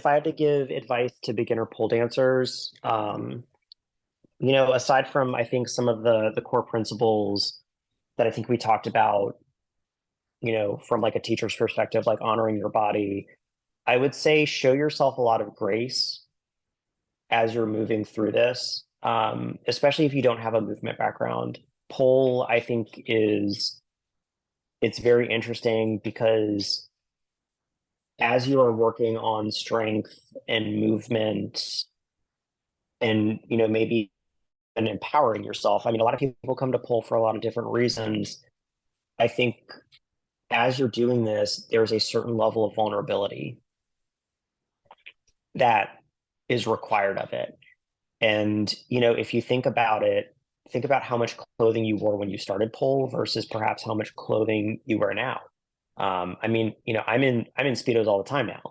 if I had to give advice to beginner pole dancers, um, you know, aside from I think some of the the core principles that I think we talked about, you know, from like a teacher's perspective, like honoring your body, I would say show yourself a lot of grace as you're moving through this, um, especially if you don't have a movement background. Pole, I think, is it's very interesting because as you are working on strength and movement and you know maybe and empowering yourself i mean a lot of people come to pole for a lot of different reasons. I think as you're doing this there's a certain level of vulnerability that is required of it. And you know if you think about it think about how much clothing you wore when you started pole versus perhaps how much clothing you wear now um, I mean, you know, I'm in I'm in speedos all the time now.